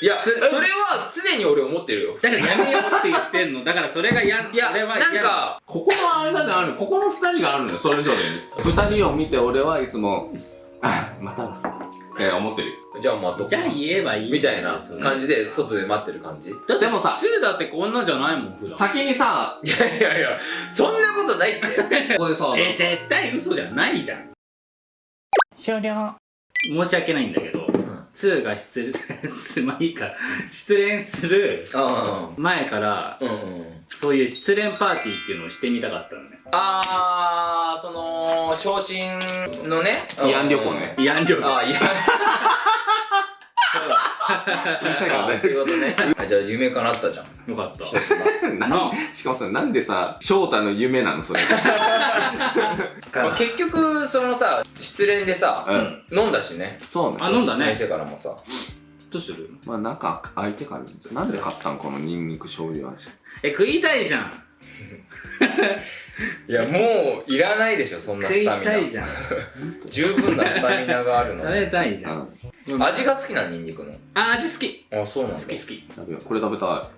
いや、すそれは常に俺思ってるよ。だからやめようって言ってんの。だからそれがや、いや、俺は嫌なんか、ここの間であるここの二人があるのよそれぞれに二人を見て俺はいつもあまただって思ってるじゃあ待っとこうじゃあ言えばいいみたいな感じで、外で待ってる感じ？いだってでもさ2だってこんなんじゃないもん、普段。先にさやいやいや、そんなことないって。ここでさえ、絶対嘘じゃないじゃん。終了。申し訳ないんだけど、2が失恋 す、まあいいか、失恋するあ前から、あ。うんうん。そういう失恋パーティーっていうのをしてみたかったのね。あー、その、昇進のね。慰安旅行ね慰安旅行。あー、いや。店があーそういうことね。あじゃあ夢叶ったじゃん。よかった。ななしかもさなんでさ翔太の夢なのそれ まあ、結局、そのさ、失恋でさ、うん飲んだしね。そうねあ飲んだね先生からもさ。どうする？まあなんか相手からなんで買ったのこのニンニク醤油味？え、食いたいじゃん。いや、もう、いらないでしょ、そんな食いスタミナ。たいじゃん。十分なスタミナがあるの食。べたいじゃん。うん味が好きなニンニクの？あ、味好き。あ、そうなんだ。好き好き。これ食べた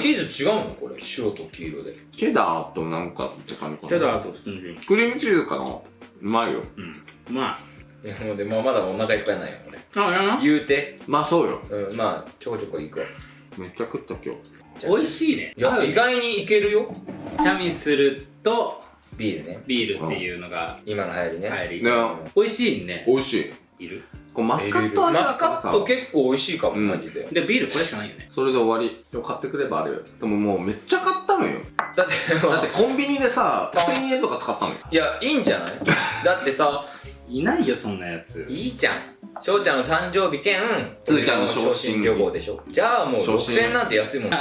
チーズ違うの？これ。白と黄色で。いチェダーとなんかって感じかな？チェダーと普通に。クリームチーズかな？うまいようん。まいや、もうでもまだお腹いっぱいないよ、俺。あ。あ、やな。言うて。まあそうようん、まあ、ちょこちょこいくわ。めっちゃ食った今日美味しいね。いや、意外にいけるよ。チャミスルとビールね。ビールっていうのが今の流行りね。入り。ね美味しいね。美味しいいる？マスカット味マスカット結構美味しいかも、うんマジで。で、ビールこれしかないよね。それで終わり買ってくればあるよでももうめっちゃ買ったのよだって、だってコンビニでさ1000円とか使ったのよいや、いいんじゃない？だってさ、いないよ、そんなやつ。いいじゃん。翔ちゃんの誕生日兼、つーちゃんの昇進旅行でしょ。じゃあもう昇進6000円なんて安いもん。ね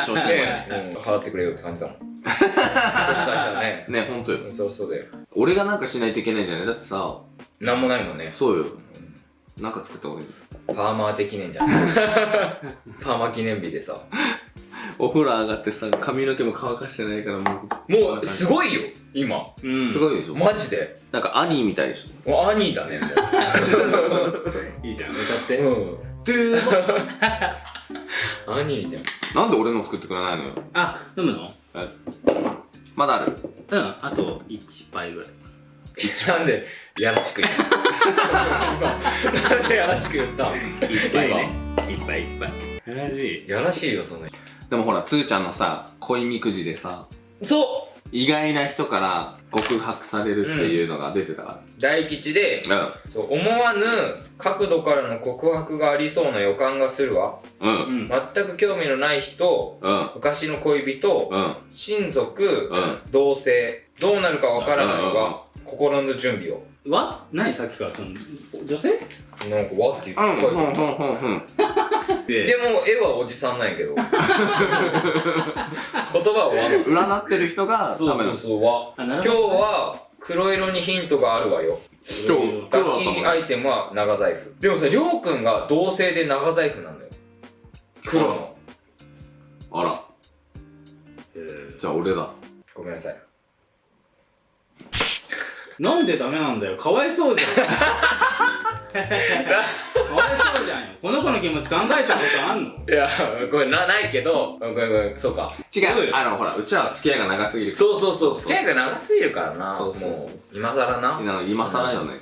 うん、払ってくれよって感じだもん。こっちからね。ねほんとようんそうそうだよ。俺がなんかしないといけないんじゃない？だってさなんもないもんね。そうよなんか作った方がいいパーマー的記念じゃん。パーマ記念日でさ。お風呂上がってさ髪の毛も乾かしてないからもうもう、すごいよ、今。うんすごいでしょマジで。なんかアニーみたいでしょもう兄だね、も いいじゃん、歌って。う。うん。で兄だよ。なんで俺の作ってくれないのよあ、飲むの？まだあるうん、あと1杯ぐらい。なんで、やらしく言ったなんでやらしく言った？1杯ね。1杯1杯。マジやらしいよ、そんな。でもほらつーちゃんのさ恋みくじでさそ意外な人から告白されるっていうのが出てたかう大吉で、らそう、思わぬ角度からの告白がありそうな予感がするわ。うん。うんうん。全く興味のない人、うん。昔の恋人、うん。親族、うん。同性、どうなるかわからないうんうんうん。が、心の準備を。わ？何？さっきからその、女性？なんか、わ？って言うんって書いてあるうんうんうんうんででも、絵はおじさんなんやけど。言葉は和の。占ってる人がそうそうそう、和。あ、な今日。は、黒色にヒントがあるわよ。今日ラッキーアイテムは長財布。でもさ、りょうくんが同性で長財布なんだよ。黒の。あらえーじゃあ俺だごめんなさい。なんでダメなんだよ。かわいそうじゃん。かわいそうじゃんよ。この子の気持ち考えたことあんの？いや、ごめん、な、ないけど、ごめんごめん、そうか。違そうあのほらうちらは付き合いが長すぎるそうそうそう、付き合いが長すぎるからな。そうそうそうもう、今更な。今更よね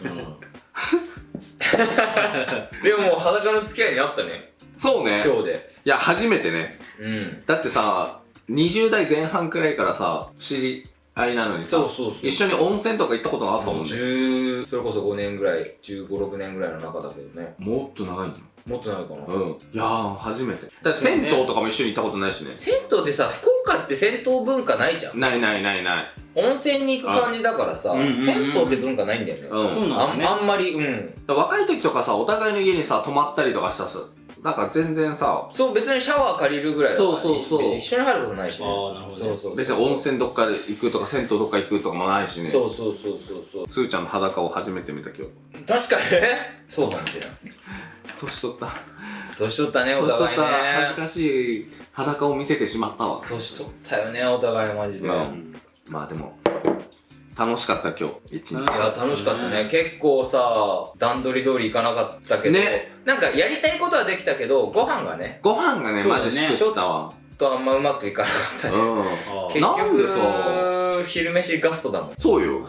でももう裸の付き合いにあったね。そうね今日で。いや初めてねうん。だってさ20代前半くらいからさ知り合いなのにさそうそうそう。一緒に温泉とか行ったことがあったもんね。10それこそ5年ぐらい15、6年ぐらいの中だけどね。もっと長いの？もっと長いかな、うん。いやー初めて。だ銭湯とかも一緒に行ったことないしね。銭湯ってさ福岡って銭湯文化ないじゃん。ないないないない。温泉に行く感じだからさうんうんうん。銭湯って文化ないんだよね、うん。そうなね。あんあんまりうん。だから若い時とかさお互いの家にさ泊まったりとかしたさなんか全然さそう別にシャワー借りるぐらいだからそうそうそう。一緒に入ることないしね。ああ、なるほどね。そうそう別に温泉どっかで行くとか銭湯どっか行くとかもないしね。そうそうそうそうそう。つーちゃんの裸を初めて見た今日。確かにね。そうかもしれない年取った。年取ったねお年取った互いね。恥ずかしい裸を見せてしまったわ。年取ったよねお互いマジで、うん。まあでも楽しかった今日一日。楽いや楽しかったね。結構さ段取り通りいかなかったけど、ね。なんかやりたいことはできたけどご飯がねご飯がねそうだね。マジしくったわ。ちょっとあんまうまくいかなかったね、うん。あ結なんでさ局昼飯ガストだもん。そうよ。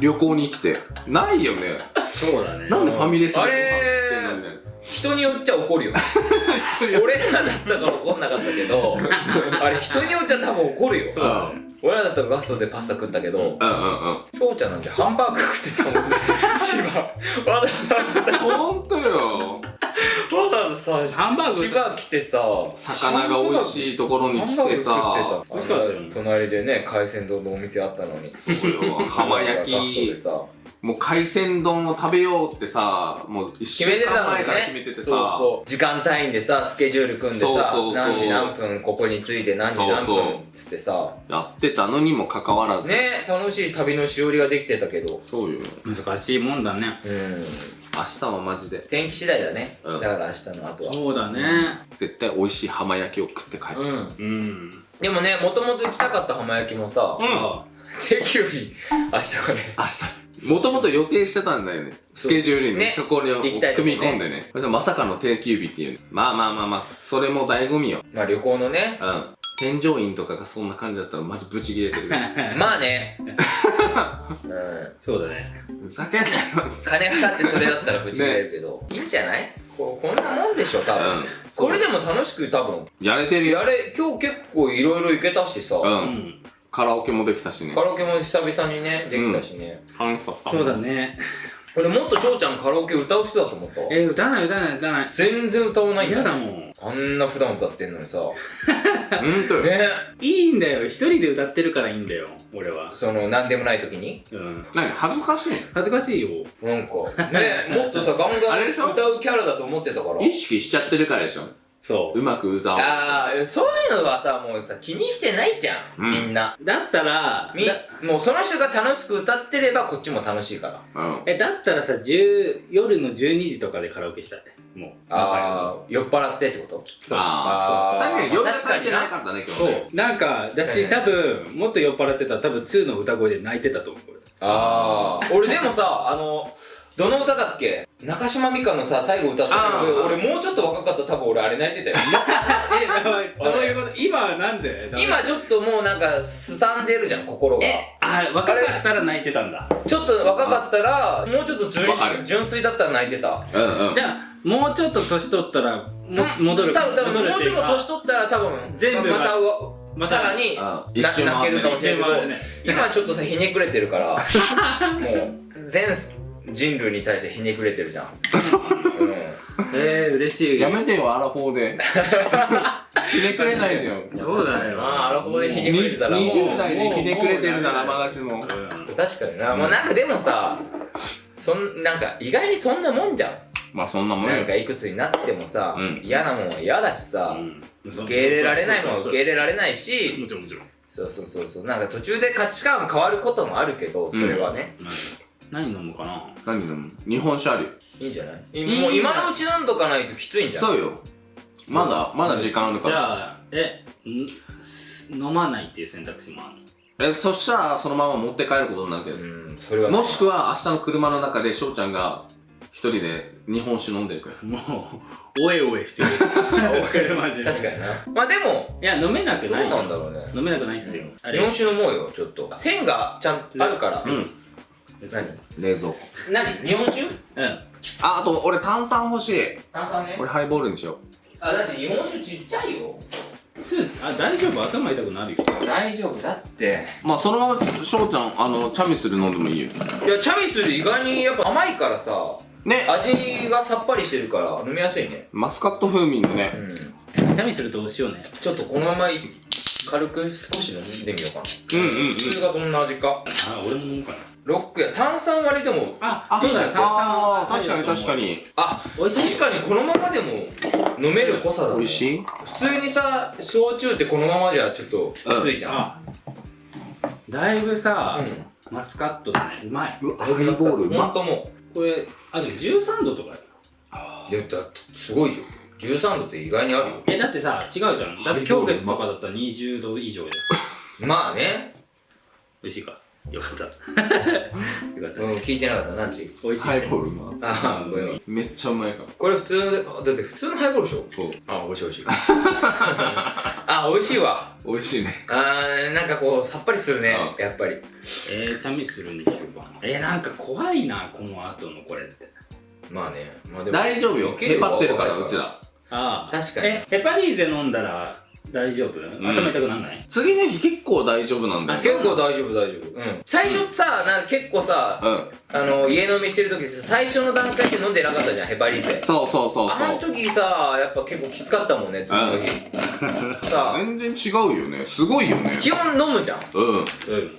旅行に来て。ないよね。そうだね。なんでファミレスあれ人によっちゃ怒るよ 俺らだったから怒んなかったけど あれ人によっちゃ多分怒るよ。俺らだったらガストでパスタ食ったけどうんうんちゃんなんてハンバーグ食ってたもんね。千葉わざわざほんとよ。わざわざさハンバーグ。千葉来てさ魚が美味しいところに来てさ。しかったよ。隣でね海鮮丼のお店あったのに。そうよ。浜焼ガストできさもう海鮮丼を食べようってさもう一週決めてたのに間前から決めねててさ。そうそう。時間単位でさスケジュール組んでさそうそうそう。何時何分ここに着いて何時何分っつってさ。やってたのにもかかわらず。ね楽しい旅のしおりができてたけどそうよ。難しいもんだね。うん。明日はマジで。天気次第だね、うん。だから明日の後は。そうだね。絶対美味しい浜焼きを食って帰る、うん。うん。でもねもともと行きたかった浜焼きもさ、あ 定休日。明日がね。明日もともと予定してたんだよね。スケジュールに、ねそこに行きたいとこね。組み込んでね。まさかの定休日っていう。まあまあまあまあそれも醍醐味よ。まあ旅行のね。うん。添乗員とかがそんな感じだったらマジブチ切れてる。まあね。うん。そうだね。ふざけんなよ。金払ってそれだったらぶち切れるけど、いいんじゃない？こうこんなもんでしょ多分、うん。これでも楽しく多分。やれてるよ。やれ今日結構いろいろ行けたしさ、うん、うんカラオケもできたしね。カラオケも久々にねできたしね、楽しかった。そうだね。俺もっと翔ちゃんカラオケ歌う人だと思った？わえ歌わない歌わない歌わない。全然歌わないん嫌だもん。あんな普段歌ってんのにさ。ほんとよ、ね。いいんだよ。一人で歌ってるからいいんだよ。俺は。その何でもない時に？うん。何恥ずかしい。恥ずかしいよ。なんか。ねもっとさガンガン歌うキャラだと思ってたから。意識しちゃってるからでしょそう。うまく歌おう。ああそういうのはさもうさ気にしてないじゃん、うん。みんな。だったらみだもうその人が楽しく歌ってればこっちも楽しいから。うん。えだったらさ10夜の12時とかでカラオケしたい。もうああ酔っ払ってってこと？そう。あ確かに夜確かにな足りてなかったね今日そう。ねなんかだし多分もっと酔っ払ってたら多分2の歌声で泣いてたと思う。これああ俺でもさあのどの歌だっけ？中島美嘉のさ最後歌ったあー。俺もうちょっと若かった。ら多分俺あれ泣いてたよ。えそういうこと今はなんで？今ちょっともうなんかすさんでるじゃん心が。えあ若かったら泣いてたんだ。ちょっと若かったらもうちょっと純粋だったら泣いてた。うんうん。じゃあもうちょっと年取ったらも戻る多分多分もうちょっと年取ったら多分全部が。またわまたさらに泣けるかもしれないけどね。今ちょっとさひねくれてるから。もう全人類に対してひねくれてるじゃん、うん、えー、嬉しい。やめてよアラフォーで。ひねくれないでよ。そうだよまあアラフォーでひねくれてたらもう。20代でひねくれてるならまだしも。うん確かにな、もうなんかでもさそんなんか意外にそんなもんじゃん。まあそんなもんよなんかいくつになってもさ、うん。嫌なもんは嫌だしさ、うん。受け入れられないもんは受け入れられないし。もちろんもちろん。そうそうそうそう。なんか途中で価値観変わることもあるけどそれはね、何何飲むかな？何飲む？日本酒あるよ。いいんじゃない？いもう今のうち飲んどかないときついんじゃん。そうよまだまだ時間あるかじらゃあえ飲まないっていう選択肢もあるえそしたらそのまま持って帰ることになるけど。うんそれは。ねもしくは明日の車の中で翔ちゃんが一人で日本酒飲んでるからもうおえおえしてる。マジで。確かにな。まあでもいや飲めなくどうないよ。なんだろうね。飲めなくないっすよ。あれ日本酒飲もうよちょっと。線がちゃんとあるから、うん何？冷蔵庫。何？日本酒？うん。ああと俺炭酸欲しい。炭酸ね。俺ハイボールにしよあだって日本酒ちっちゃいよ。すあ大丈夫？頭痛くなるよ。大丈夫だって。うまあそのまま翔ちゃんあのチャミスル飲んでもいいよ。いやチャミスル意外にやっぱ甘いからさ。ね。味がさっぱりしてるから飲みやすいね。マスカット風味のね。うん。チャミするとお塩ね。ちょっとこのままい軽く少し飲んでみようかな。うんうんうん。普通がどんな味か。あ俺も飲むかな。ロックや。炭酸割りでもあそうだよ。あー確かに確かに。あ美味しい。確かにこのままでも飲める濃さだね。美味しい？普通にさ焼酎ってこのままじゃちょっときついじゃん、あだいぶさ、うマスカットだね。うまい。うハイボール。うまほんともこれあでも13度とかういやだってすごいじゃん13度って意外にあるよ。えだってさ違うじゃん。だって今月とかだったら20度以上で まあね。美味しいか？よかった。よかった。うん聞いてなかった。何時？美味しいハイボールなああごめん。めっちゃうまいから。これ普通だって普通のハイボールでしょ？そう。あ美味しい美味しい。あ美味しいわ。美味しいね。あーなんかこうさっぱりするねうやっぱり。えー、チャミするんでしょうかえー、なんか怖いなこの後のこれって。まあね。まあでも大丈夫よ。けるへぱってるからうちらああ。確かに。えヘパリーゼ飲んだら大丈夫、頭痛くなんない？次の日結構大丈夫なんだよ結構大丈夫大丈夫。うん。最初さなんか結構さうん。あの家飲みしてる時さ最初の段階で飲んでなかったじゃんヘパリーゼ。そうそうそうあのそう時さやっぱ結構きつかったもんね次の日。さ全然違うよね。すごいよね。基本飲むじゃん。うん。うん。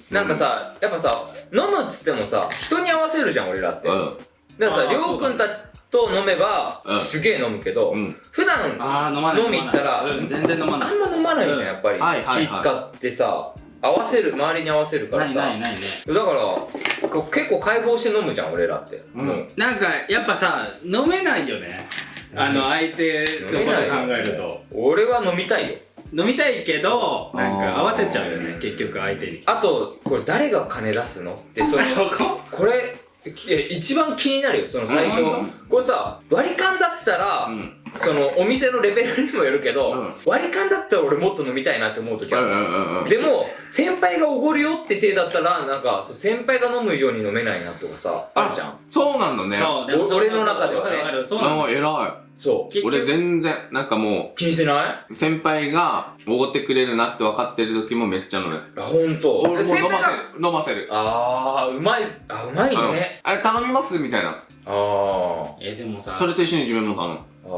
なんかさやっぱさ飲むっつってもさ人に合わせるじゃん俺らって。だかうんらさあーりょうくんたちと飲めばうん。すげえ飲むけどうん。普段ああ飲まない飲み行ったらうん全然飲まない。あんま飲まないじゃんやっぱり。はいはいはい。気使ってさ合わせる周りに合わせるからないさないない。ねだからこう結構解放して飲むじゃん俺らって。うん。もう。なんかやっぱさ飲めないよね。あの相手のこと考えると。俺は飲みたいよ。飲みたいけどなんか合わせちゃうよね結局相手に。あとこれ誰が金出すの？ってそのあそこ？これ一番気になるよその最初。うん。これさ割り勘だったら、うん。そのお店のレベルにもよるけど、うん。割り勘だったら俺もっと飲みたいなって思う時ある、うんうんうんでも先輩がおごるよって手だったらなんか先輩が飲む以上に飲めないなとかさあるじゃん。そうなんだね。俺の中ではね。そうな偉そい俺全然なんかもう気にしてない？う先輩がおごってくれるなって分かってる時もめっちゃ飲むあほんと俺も飲ませ先輩がる。飲ませる。あーうまいあうまいね。うんあれ頼みますみたいな。あー。えでもさそれと一緒に自分も頼むあ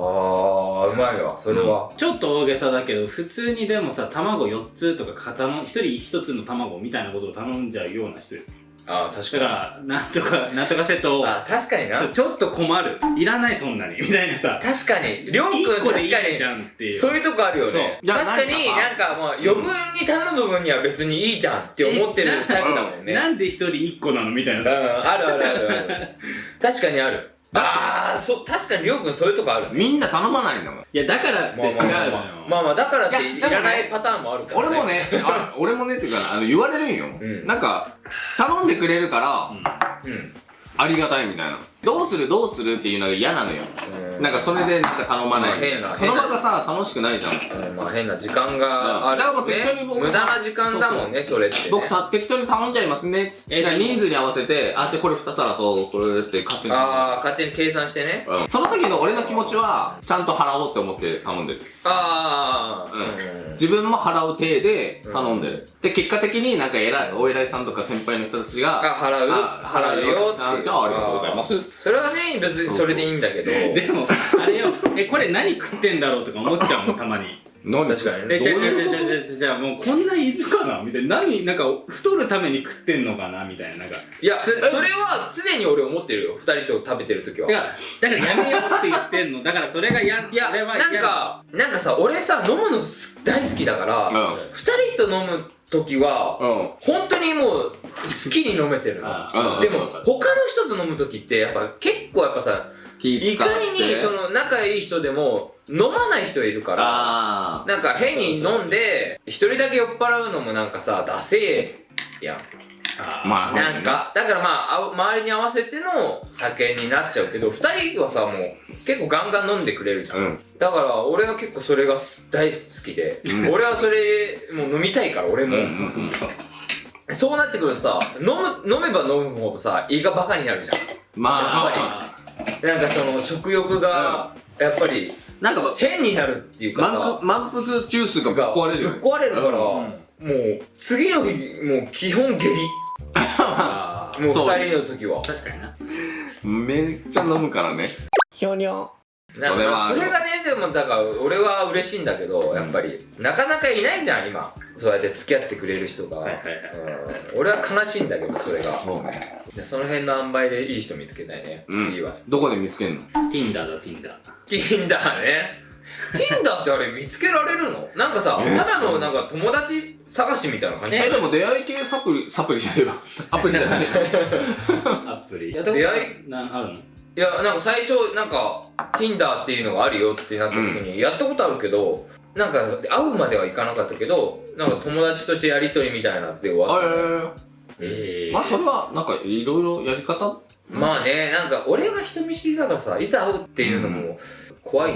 ーうまいわそれは、ちょっと大げさだけど普通にでもさ卵4つとか片の1人1つの卵みたいなことを頼んじゃうような人あー確だからなんとかなんとかセットを。あ確かにな。ちょっと困る。いらないそんなにみたいなさ。確かに。りょうくん1個でいい確かにじゃんっていう。そういうとこあるよね。確かになんかまあ余分に頼む部分には別にいいじゃんって思ってるタイプだもんね。なんで1人1個なの？みたいなうんさあるあるあるある。確かにあるああそう確かにりょうくんそういうとこある。みんな頼まないんだもん。いやだからって違うのよまあまあ。まあまあまあだからっていらないパターンもあるから俺もねあ俺もねっていうかあの言われるんよ、うん。なんか頼んでくれるから、うん。ありがたいみたいなどうする？どうするっていうのが嫌なのよ、うんなんかそれでなんか頼まない。まあ変なその場がさ楽しくないじゃん。うんまあ変な時間があるだから適当にね僕無駄な時間だもんねそれってね。僕た適当に頼んじゃいますねっつって。えでも人数に合わせてあじゃあこれ2皿とこれって勝手にああ勝手に計算してね。うん。その時の俺の気持ちはちゃんと払おうって思って頼んでる。ああうん。自分も払う体で頼んでる、で結果的になんか偉いお偉いさんとか先輩の人たちがあ払う？あ払うよって。あじゃあありがとうございますそれはね別にそれでいいんだけど。でもあれよ。えこれ何食ってんだろうとか思っちゃうもんたまに。何確かに。ねえじゃあじゃあじゃあじゃあじゃあじゃあもうこんないるかなみたいな。何なんか太るために食ってんのかなみたいななんか。いやそすれは常に俺思ってるよ二人と食べてる時は。いやだからやめようって言ってんの。だからそれがやいや俺はなんかなんかさ俺さ飲むのす大好きだからうん。二人と飲む時はうん。本当にもう好きに飲めてるの。でも他の人と飲む時ってやっぱ結構やっぱさ意外にその仲いい人でも飲まない人いるからあなんか変に飲んで一人だけ酔っ払うのもなんかさダセえやんまあなんかだからまああ周りに合わせての酒になっちゃうけど二人はさもう結構ガンガン飲んでくれるじゃん、うん。だから俺は結構それが大好きで、うん。俺はそれもう飲みたいから俺も、うんうんうん。そうなってくるとさ飲む飲めば飲むほどさ胃がバカになるじゃん。まああなんかその食欲がやっぱりなんか変になるっていうかさ。満腹ジュースがぶっ壊れる。ぶっ壊れるから、うん。もう次の日もう基本下痢。あ もうそう二人の時は。確かにな。めっちゃ飲むからね。ひょにょそれはそれがねでもだから俺は嬉しいんだけどやっぱり、なかなかいないじゃん今。そうやって付き合ってくれる人が、はいはいはい。うん。俺は悲しいんだけどそれが。そうね。でその辺の塩梅でいい人見つけたいね、うん。次は。どこで見つけんの？Tinder だ Tinder Tinder ね Tinder ってあれ見つけられるの？なんかさえただのなんか友達探しみたいな感じ？えでも出会い系サプリサプリじゃねえわ。アプリじゃない。アプリ。い？や出会い？なあるの？いやなんか最初なんか Tinder っていうのがあるよってなった時にやったことあるけど、なんか会うまではいかなかったけどなんか友達としてやりとりみたいなって終わった、ね、ええまあそれはなんかいろいろやり方？まあねなんか俺が人見知りだからさいざ会うっていうのも怖い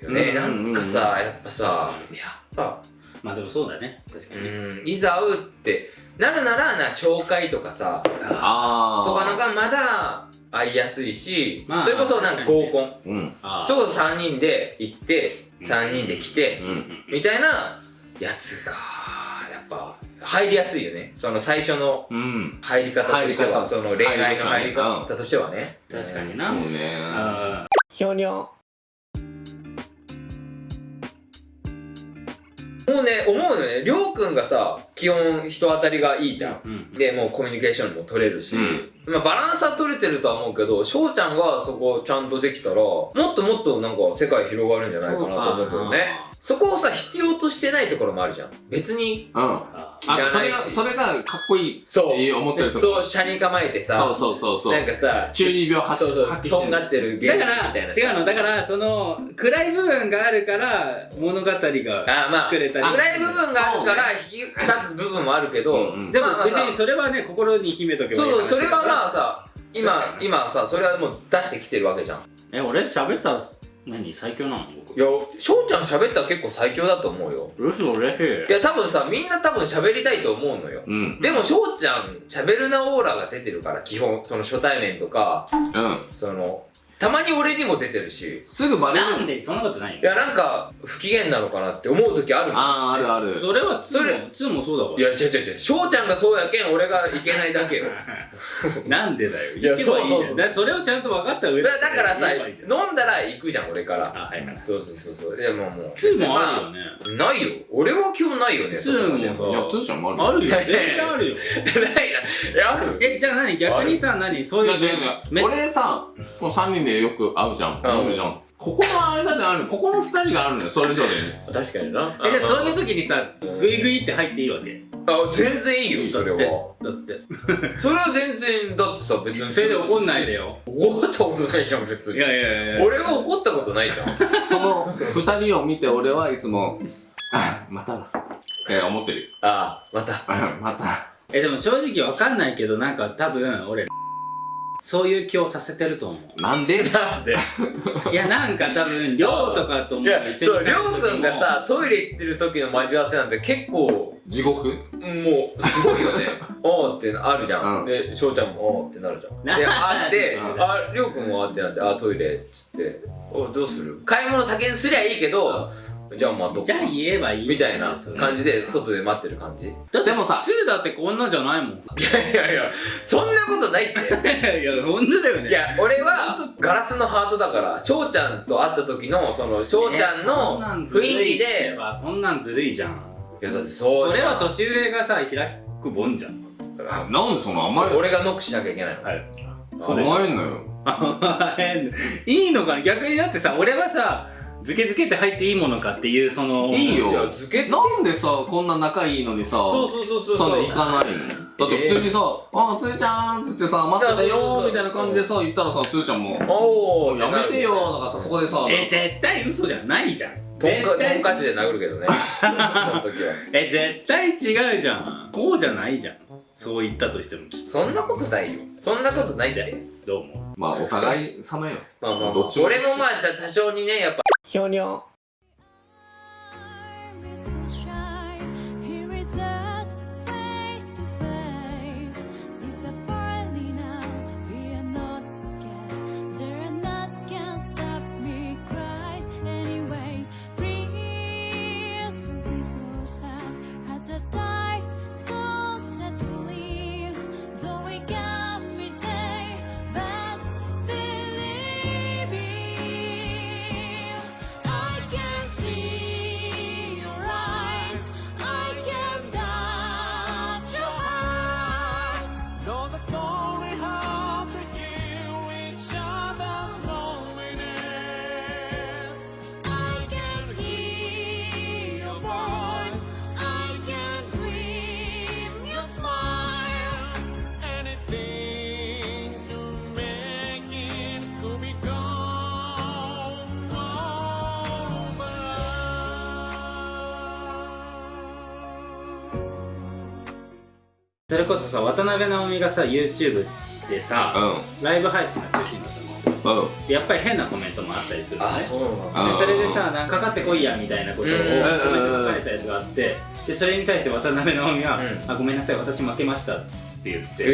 よね、うんなんかさやっぱさやっぱ。まあでもそうだね。確かうに。ねん。いざ会うってなるならな紹介とかさあとかのがまだ会いやすいし、まあそれこそなんか合コン、うん。あそれこそ3人で行って3人で来て、うんみたいなやつがやっぱ入りやすいよね。その最初のうん。入り方として入り方。はその恋愛の入り方方としてはね。確かにな。そうね。あひょにょもうね思うのね。りょうくんがさ基本人当たりがいいじゃん。ーうんでもうコミュニケーションも取れるし、うん。まあ、バランスは取れてるとは思うけど翔ちゃんがそこちゃんとできたらもっともっとなんか世界広がるんじゃないかなと思うけどねそこをさ必要としてないところもあるじゃん。別にうん。ああそれがいらないしそれがかっこいいそう。って思ってる人そう車に構えてさ。そうそうそうそう。なんかさ中二病発そうそう発揮してる。とんがってるゲームだからみたいなさ。違うの。だからその暗い部分があるから物語があまあ作れたり。暗い部分があるから引き立つ部分もあるけど、うんうん。でも別にそれはね心に秘めとけばいいそうそれはまああさ今今さそれはもう出してきてるわけじゃん。え俺喋ったら何最強なの？僕。いや翔ちゃん喋ったら結構最強だと思うよ。嘘嬉しい。いや多分さみんな多分喋りたいと思うのよ。うん。でも翔ちゃん喋るなオーラが出てるから基本その初対面とかうん。そのたまに俺にも出てるしすぐバレる。なんでそんなことないよいやなんか不機嫌なのかなって思う時あるもん。あああるある。それは2それも2もそうだからいや違う違う違う翔ちゃんがそうやけん俺がいけないだけよ。なんでだよ。いやそうそうそうそれをちゃんと分かった上それだからさ飲んだら行くじゃん俺から。あはいはい。そうそうそうそう。でももう2もあるよね。まあないよ。俺は基本ないよねツーも。さいやつーちゃんもあるあるよ。いやいやいや全然あるよ。ないな。いやある。えじゃあ何？逆にさ何？そういういや違う違めう俺さこの3人でよく会うじゃん。飲むじゃん。ここの間であるここの2人があるのよ。それぞれに。確かにな。えじゃあそういう時にさグイグイって入っていいわけ？あ全然いいよそれは。だって。それは全然だってさ別に。それで怒んないでよ。怒ったことないじゃん別に。いやいやいや俺は怒ったことないじゃん。その2人を見て俺はいつもあまただ。え思ってるよ。ああまた。あまた。えでも正直わかんないけどなんか多分俺そういう気をさせてると思う。なんでなんでいやなんか多分亮とかとも一緒そうりになった時も。ょうくんがさトイレ行ってる時の待ち合わせなんて結構地獄。もうすごいよね。おーってあるじゃん、うん。で翔ちゃんもおーってなるじゃん。なであってうんありょうくんもあってなってあトイレっつって。おどうする？買い物先にすりゃいいけどじゃあ待とうじゃあ言えばいいみたいな感じで外で待ってる感じ。いだってでもさ2だってこんなじゃないもん。やいやいやそんなことないって。いや本当だよね。いや俺はガラスのハートだから翔ちゃんと会った時のその翔ちゃんの雰囲気で。そんなんずるいじゃん。いやだってそうそれはと年上がさ開くもんじゃん。なんでその甘え俺がノックしなきゃいけないの。はい。甘えんのよ。いいのかな？逆にだってさ俺はさズケズケって入っていいものかっていうそのいいよ。いやズケズケなんでさこんな仲いいのにさそうそうそうそうそそうの行かないの？だって普通にさ「あつーちゃん」っつってさ「待ってたいやそうそうそう。よ」みたいな感じでさ言ったらさつーちゃんもおおやめてよとかさそこでさえ絶対嘘じゃないじゃん。トンカト絶対ンカチで殴るけどね。その時は。え絶対違うじゃん。こうじゃないじゃん。そう言ったとしてもきっそんなことないよ。そんなことないって。とどうもまあお互い様よ。まあまあ、まあ。どっちも俺もまあ多少にねやっぱひょそれこそさ渡辺直美がさ YouTube でさ、ライブ配信が中心だったの。うん。うんでやっぱり変なコメントもあったりするのね。あそうなんだ。あでそれでさなんかかかってこいやみたいなことをコうん。メント書かれたやつがあってでそれに対して渡辺直美が、うん。あごめんなさい私負けましたって言って、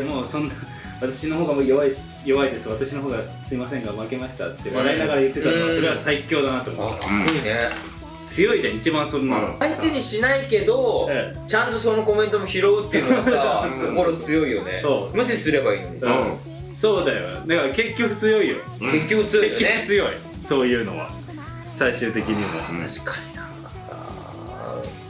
えもうそんな私の方がもう弱いです弱いです。私の方がすいませんが負けましたって笑いながら言ってたのは、うん。それは最強だなとあ思った、かっこいいね強いじゃん一番そんなの、相手にしないけどえちゃんとそのコメントも拾うっていうのがさ心強いよね。そう。無視すればいいのにさ。そうだよ。だから結局強いよ。結局強いよ結局ね強い。そういうのは。最終的にも、確かに